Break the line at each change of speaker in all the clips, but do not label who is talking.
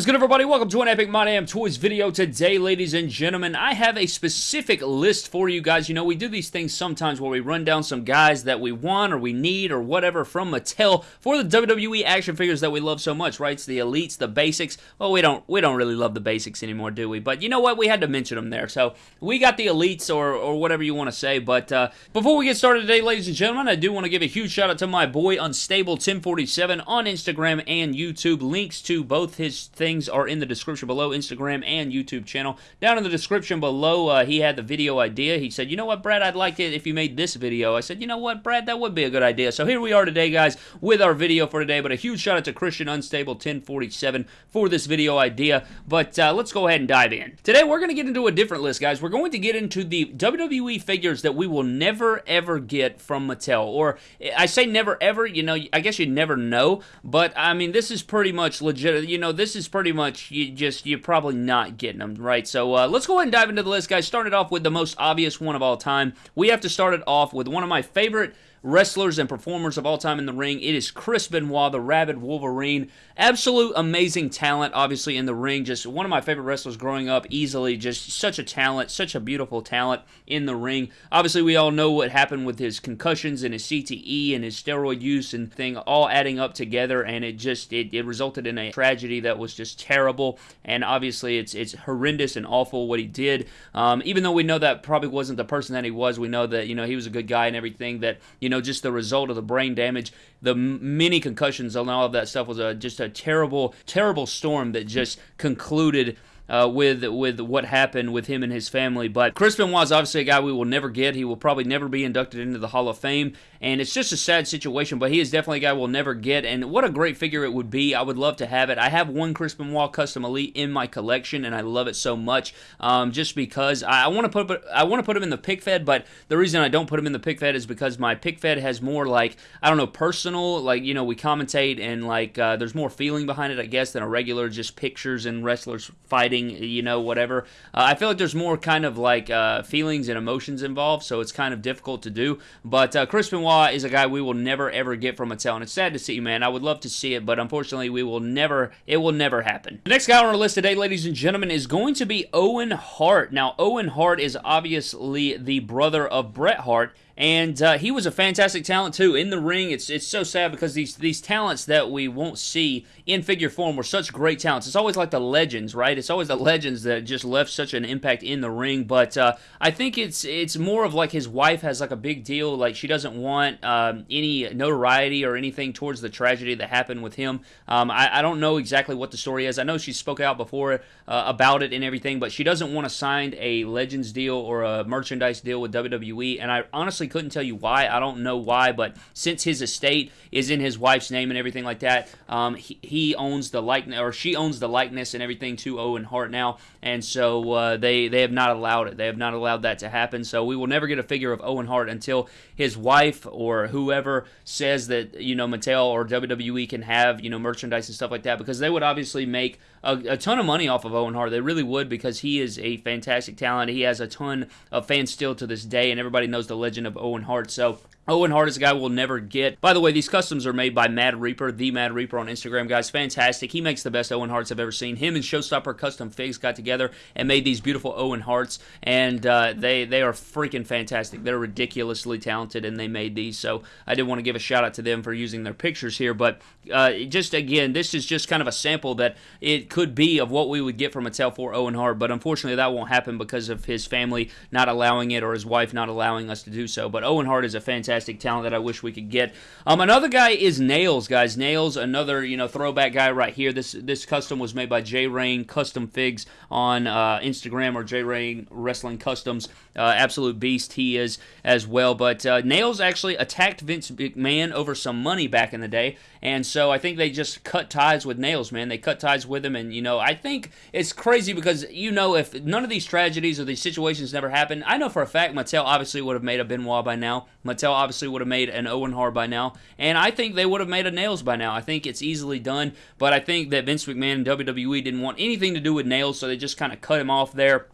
is good, everybody? Welcome to an Epic My Damn Toys video. Today, ladies and gentlemen, I have a specific list for you guys. You know, we do these things sometimes where we run down some guys that we want or we need or whatever from Mattel for the WWE action figures that we love so much, right? It's the elites, the basics. Well, we don't we don't really love the basics anymore, do we? But you know what? We had to mention them there. So we got the elites or, or whatever you want to say. But uh, before we get started today, ladies and gentlemen, I do want to give a huge shout out to my boy Unstable1047 on Instagram and YouTube. Links to both his things are in the description below, Instagram and YouTube channel. Down in the description below, uh, he had the video idea. He said, you know what, Brad, I'd like it if you made this video. I said, you know what, Brad, that would be a good idea. So here we are today, guys, with our video for today. But a huge shout out to Christian Unstable 1047 for this video idea. But uh, let's go ahead and dive in. Today, we're going to get into a different list, guys. We're going to get into the WWE figures that we will never, ever get from Mattel. Or I say never, ever, you know, I guess you never know. But, I mean, this is pretty much legit. You know, this is pretty much you just you're probably not getting them right. So uh, let's go ahead and dive into the list, guys. Started off with the most obvious one of all time. We have to start it off with one of my favorite wrestlers and performers of all time in the ring. It is Chris Benoit, the Rabid Wolverine. Absolute amazing talent, obviously, in the ring. Just one of my favorite wrestlers growing up, easily. Just such a talent, such a beautiful talent in the ring. Obviously, we all know what happened with his concussions and his CTE and his steroid use and thing all adding up together, and it just it, it resulted in a tragedy that was just terrible. And obviously, it's it's horrendous and awful what he did. Um, even though we know that probably wasn't the person that he was, we know that you know he was a good guy and everything. That you know, just the result of the brain damage, the many concussions, and all of that stuff was a, just a terrible, terrible storm that just concluded uh, with with what happened with him and his family. But Chris Benoit is obviously a guy we will never get. He will probably never be inducted into the Hall of Fame, and it's just a sad situation. But he is definitely a guy we'll never get. And what a great figure it would be. I would love to have it. I have one Chris Benoit Custom Elite in my collection, and I love it so much. Um, just because I, I want to put I want to put him in the pic fed, but the reason I don't put him in the pic fed is because my pic fed has more like I don't know personal, like you know we commentate and like uh, there's more feeling behind it, I guess, than a regular just pictures and wrestlers fighting you know, whatever. Uh, I feel like there's more kind of like uh, feelings and emotions involved, so it's kind of difficult to do. But uh, Chris Benoit is a guy we will never ever get from Mattel, and it's sad to see, you, man. I would love to see it, but unfortunately, we will never. It will never happen. The next guy on our list today, ladies and gentlemen, is going to be Owen Hart. Now, Owen Hart is obviously the brother of Bret Hart and uh, he was a fantastic talent too in the ring. It's it's so sad because these these talents that we won't see in figure form were such great talents. It's always like the legends, right? It's always the legends that just left such an impact in the ring. But uh, I think it's it's more of like his wife has like a big deal. Like she doesn't want um, any notoriety or anything towards the tragedy that happened with him. Um, I, I, don't know exactly what the story is. I know she spoke out before uh, about it and everything, but she doesn't want to sign a legends deal or a merchandise deal with WWE. And I honestly couldn't tell you why. I don't know why, but since his estate is in his wife's name and everything like that, um, he, he, owns the likeness or she owns the likeness and everything to Owen Hart now, and so uh, they they have not allowed it. They have not allowed that to happen. So we will never get a figure of Owen Hart until his wife or whoever says that you know Mattel or WWE can have you know merchandise and stuff like that because they would obviously make a, a ton of money off of Owen Hart. They really would because he is a fantastic talent. He has a ton of fans still to this day, and everybody knows the legend of Owen Hart. So Owen Hart is a guy we'll never get. By the way, these customs are made by Mad Reaper, the Mad Reaper on Instagram, guys. Fantastic. He makes the best Owen Harts I've ever seen. Him and Showstopper Custom Figs got together and made these beautiful Owen Harts, and uh, they they are freaking fantastic. They're ridiculously talented, and they made these. So I did want to give a shout out to them for using their pictures here. But uh, just again, this is just kind of a sample that it could be of what we would get from Mattel for Owen Hart. But unfortunately, that won't happen because of his family not allowing it or his wife not allowing us to do so. But Owen Hart is a fantastic fantastic talent that I wish we could get. Um, another guy is Nails, guys. Nails, another you know throwback guy right here. This this custom was made by J Rain Custom Figs on uh, Instagram or J Rain Wrestling Customs. Uh, absolute beast he is as well. But uh, Nails actually attacked Vince McMahon over some money back in the day, and so I think they just cut ties with Nails, man. They cut ties with him, and you know I think it's crazy because you know if none of these tragedies or these situations never happened, I know for a fact Mattel obviously would have made a Benoit by now. Mattel obviously would have made an Owen Hart by now, and I think they would have made a Nails by now. I think it's easily done, but I think that Vince McMahon and WWE didn't want anything to do with Nails, so they just kind of cut him off there.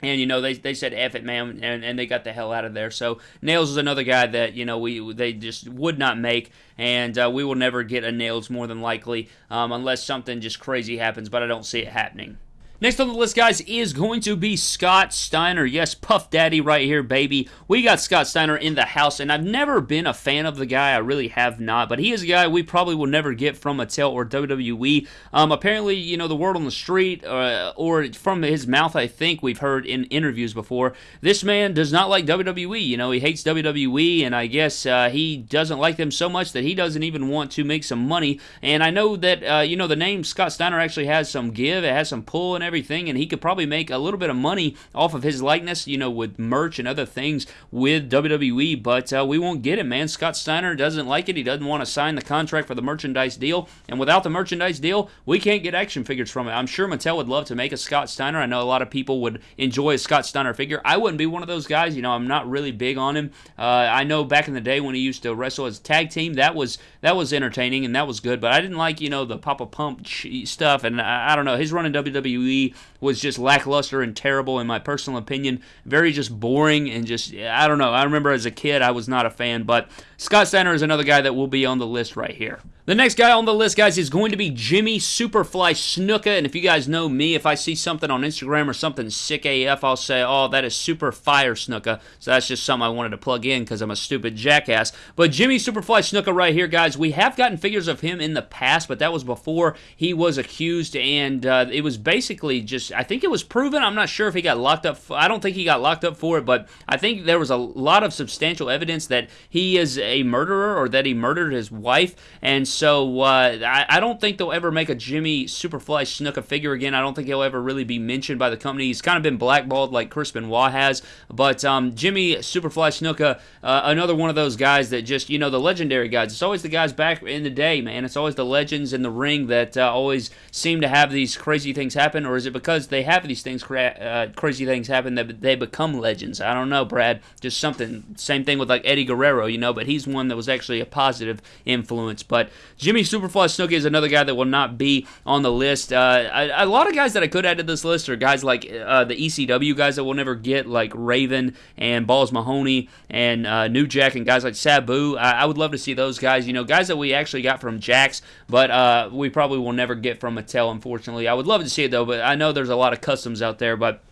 And you know they, they said F it man and, and they got the hell out of there. So nails is another guy that you know we they just would not make and uh, we will never get a nails more than likely um, unless something just crazy happens but I don't see it happening Next on the list, guys, is going to be Scott Steiner. Yes, Puff Daddy right here, baby. We got Scott Steiner in the house, and I've never been a fan of the guy. I really have not, but he is a guy we probably will never get from Mattel or WWE. Um, apparently, you know, the word on the street, uh, or from his mouth, I think we've heard in interviews before, this man does not like WWE. You know, he hates WWE, and I guess uh, he doesn't like them so much that he doesn't even want to make some money. And I know that, uh, you know, the name Scott Steiner actually has some give, it has some pull and everything, and he could probably make a little bit of money off of his likeness, you know, with merch and other things with WWE, but uh, we won't get it, man. Scott Steiner doesn't like it. He doesn't want to sign the contract for the merchandise deal, and without the merchandise deal, we can't get action figures from it. I'm sure Mattel would love to make a Scott Steiner. I know a lot of people would enjoy a Scott Steiner figure. I wouldn't be one of those guys. You know, I'm not really big on him. Uh, I know back in the day when he used to wrestle as tag team, that was that was entertaining and that was good, but I didn't like, you know, the Poppa Pump stuff, and I, I don't know. His run in WWE was just lackluster and terrible in my personal opinion. Very just boring and just I don't know. I remember as a kid I was not a fan, but Scott Steiner is another guy that will be on the list right here. The next guy on the list, guys, is going to be Jimmy Superfly Snuka. And if you guys know me, if I see something on Instagram or something sick AF, I'll say, oh, that is super fire Snuka. So that's just something I wanted to plug in because I'm a stupid jackass. But Jimmy Superfly Snuka right here, guys, we have gotten figures of him in the past, but that was before he was accused. And uh, it was basically just, I think it was proven. I'm not sure if he got locked up. For, I don't think he got locked up for it, but I think there was a lot of substantial evidence that he is a murderer or that he murdered his wife. And uh, I, I, don't think they'll ever make a Jimmy Superfly Snuka figure again. I don't think he'll ever really be mentioned by the company. He's kind of been blackballed like Chris Benoit has. But um, Jimmy Superfly Snuka, uh, another one of those guys that just, you know, the legendary guys. It's always the guys back in the day, man. It's always the legends in the ring that uh, always seem to have these crazy things happen. Or is it because they have these things, uh, crazy things happen that they become legends? I don't know, Brad. Just something. Same thing with like Eddie Guerrero, you know, but he's one that was actually a positive influence. But Jimmy Superfly Snuka is another guy that will not be on the list. Uh, a, a, lot of guys that I could add to this list are guys like uh, the ECW guys that we'll never get, like Raven and Balls Mahoney and uh, New Jack and guys like Sabu. I, I, would love to see those guys. You know, guys that we actually got from Jakks, but uh, we probably will never get from Mattel, unfortunately. I would love to see it though, but I know there's a lot of customs out there, but.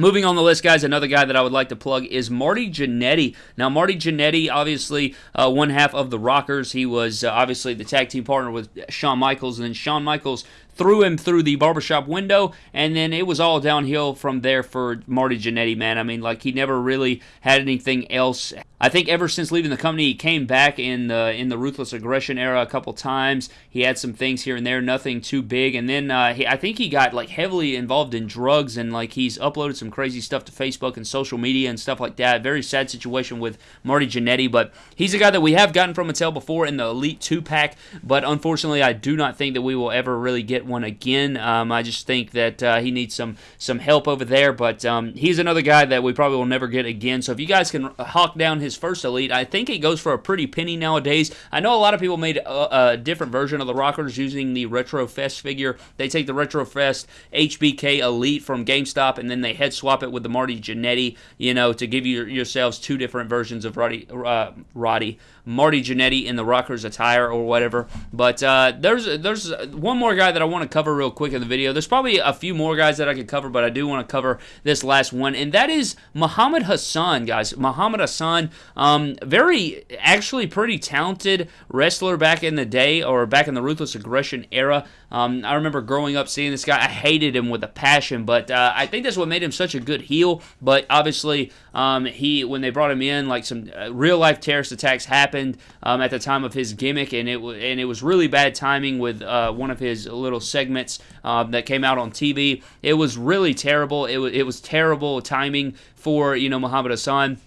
Moving on the list, guys, another guy that I would like to plug is Marty Jannetty. Now, Marty Jannetty, obviously uh, one half of the Rockers. He was uh, obviously the tag team partner with Shawn Michaels, and then Shawn Michaels threw him through the barbershop window, and then it was all downhill from there for Marty Jannetty, man. I mean, like, he never really had anything else. I think ever since leaving the company, he came back in the in the ruthless aggression era a couple times. He had some things here and there, nothing too big, and then uh, he, I think he got like heavily involved in drugs and like he's uploaded some crazy stuff to Facebook and social media and stuff like that. Very sad situation with Marty Jannetty, but he's a guy that we have gotten from Mattel before in the Elite Two pack, but unfortunately, I do not think that we will ever really get one again. Um, I just think that uh, he needs some some help over there. But um, he's another guy that we probably will never get again. So if you guys can hawk down his first elite, I think it goes for a pretty penny nowadays. I know a lot of people made a, a different version of the Rockers using the Retro Fest figure. They take the Retro Fest HBK Elite from GameStop and then they head swap it with the Marty Jannetty, you know, to give you yourselves two different versions of Roddy. Uh, Roddy Marty Jannetty in the Rockers attire or whatever. But uh, there's there's one more guy that I want to cover real quick in the video. There's probably a few more guys that I could cover, but I do want to cover this last one, and that is Muhammad Hassan, guys. Muhammad Hassan, um, very actually pretty talented wrestler back in the day or back in the Ruthless Aggression era. Um, I remember growing up seeing this guy. I hated him with a passion, but uh, I think that's what made him such a good heel. But obviously, um, he when they brought him in, like some uh, real life terrorist attacks happened um, at the time of his gimmick, and it and it was really bad timing with uh, one of his little segments um, that came out on TV. It was really terrible. It was it was terrible timing for you know Muhammad Hassan.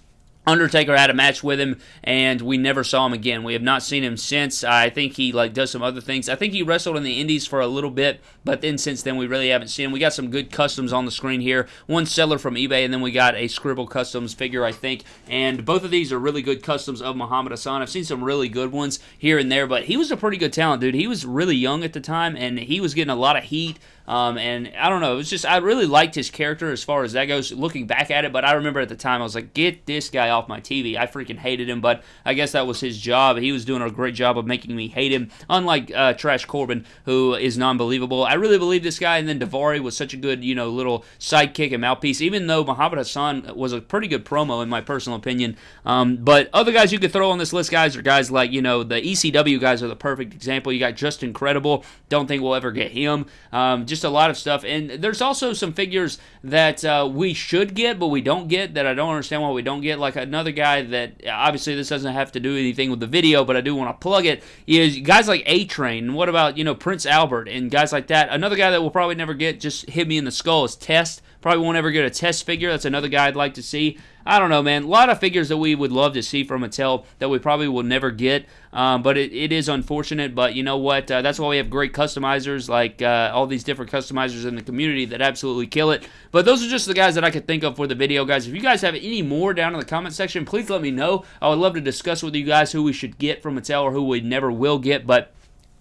Undertaker had a match with him, and we never saw him again. We have not seen him since. I think he like does some other things. I think he wrestled in the Indies for a little bit, but then since then we really haven't seen him. We got some good customs on the screen here. One seller from eBay, and then we got a Scribble Customs figure, I think. And both of these are really good customs of Muhammad Hassan. I've seen some really good ones here and there, but he was a pretty good talent, dude. He was really young at the time, and he was getting a lot of heat Um, and I don't know, it was just I really liked his character as far as that goes. Looking back at it, but I remember at the time I was like, get this guy off my TV. I freaking hated him, but I guess that was his job. He was doing a great job of making me hate him. Unlike uh, Trash Corbin, who is non-believable. I really believe this guy. And then Daivari was such a good, you know, little sidekick and mouthpiece. Even though Muhammad Hassan was a pretty good promo in my personal opinion. Um, but other guys you could throw on this list, guys, are guys like you know the ECW guys are the perfect example. You got Justin Credible. Don't think we'll ever get him. Um, just a lot of stuff. And there's also some figures that uh, we should get, but we don't get that I don't understand why we don't get. Like another guy that obviously this doesn't have to do anything with the video, but I do want to plug it. Is guys like A Train. And What about you know Prince Albert and guys like that? Another guy that we'll probably never get. Just hit me in the skull is Test. Probably won't ever get a test figure. That's another guy I'd like to see. I don't know, man. A lot of figures that we would love to see from Mattel that we probably will never get. Um, but it, it is unfortunate. But you know what? Uh, that's why we have great customizers like uh, all these different customizers in the community that absolutely kill it. But those are just the guys that I could think of for the video, guys. If you guys have any more down in the comment section, please let me know. I would love to discuss with you guys who we should get from Mattel or who we never will get. But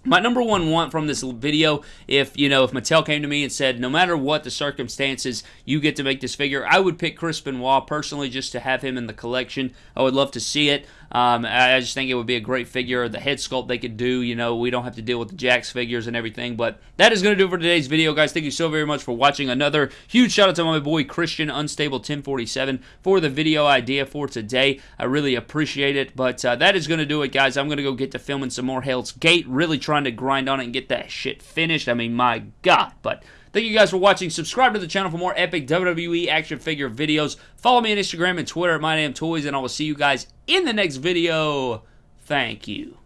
my number one want from this video, if you know, if Mattel came to me and said, no matter what the circumstances, you get to make this figure, I would pick Chris Benoit personally just to have him in the collection. I would love to see it. Um, I just think it would be a great figure. The head sculpt they could do, you know, we don't have to deal with the Jakks figures and everything. But that is going to do for today's video, guys. Thank you so very much for watching. Another huge shout out to my boy Christian Unstable 1047 for the video idea for today. I really appreciate it. But uh, that is going to do it, guys. I'm going to go get to filming some more Hell's Gate. Really trying to grind on it and get that shit finished. I mean, my God. But Thank you guys for watching. Subscribe to the channel for more epic WWE action figure videos. Follow me on Instagram and Twitter at MyDamnToys, and I will see you guys in the next video. Thank you.